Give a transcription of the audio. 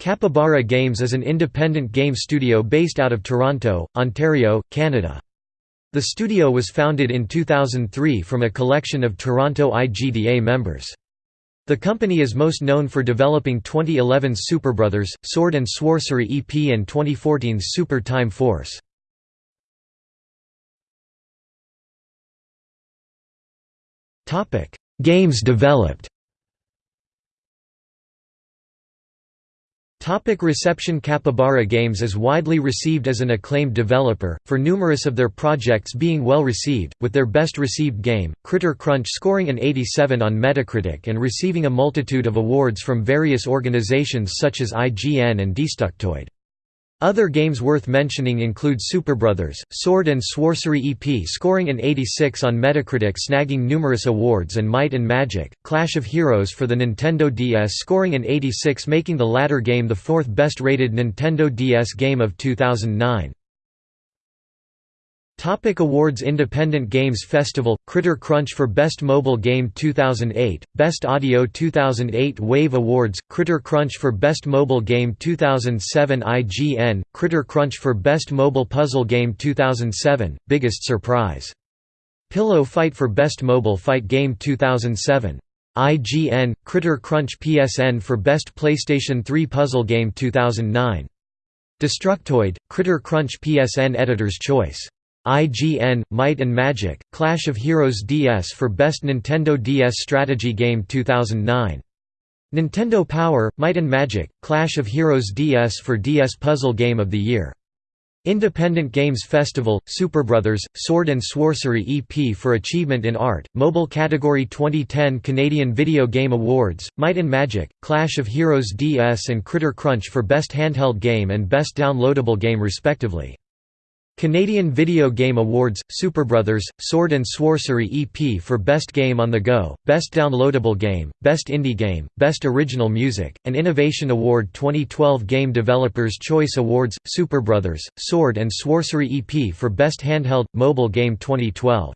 Capybara Games is an independent game studio based out of Toronto, Ontario, Canada. The studio was founded in 2003 from a collection of Toronto IGDA members. The company is most known for developing 2011's Superbrothers, Sword and Sworcery EP and 2014's Super Time Force. Games developed Topic reception Capybara Games is widely received as an acclaimed developer, for numerous of their projects being well received, with their best received game, Critter Crunch scoring an 87 on Metacritic and receiving a multitude of awards from various organizations such as IGN and Destructoid. Other games worth mentioning include Superbrothers, Sword and Sworcery EP scoring an 86 on Metacritic snagging numerous awards and Might and Magic, Clash of Heroes for the Nintendo DS scoring an 86 making the latter game the fourth best rated Nintendo DS game of 2009. Topic Awards Independent Games Festival – Critter Crunch for Best Mobile Game 2008, Best Audio 2008 Wave Awards – Critter Crunch for Best Mobile Game 2007 IGN – Critter Crunch for Best Mobile Puzzle Game 2007, Biggest Surprise. Pillow Fight for Best Mobile Fight Game 2007. IGN – Critter Crunch PSN for Best PlayStation 3 Puzzle Game 2009. Destructoid – Critter Crunch PSN Editor's Choice IGN, Might and Magic, Clash of Heroes DS for Best Nintendo DS Strategy Game 2009. Nintendo Power, Might and Magic, Clash of Heroes DS for DS Puzzle Game of the Year. Independent Games Festival, Superbrothers, Sword and Sworcery EP for Achievement in Art, Mobile Category 2010 Canadian Video Game Awards, Might and Magic, Clash of Heroes DS and Critter Crunch for Best Handheld Game and Best Downloadable Game respectively. Canadian Video Game Awards, Superbrothers, Sword and Sworcery EP for Best Game on the Go, Best Downloadable Game, Best Indie Game, Best Original Music, and Innovation Award 2012 Game Developers Choice Awards, Superbrothers, Sword and Sworcery EP for Best Handheld, Mobile Game 2012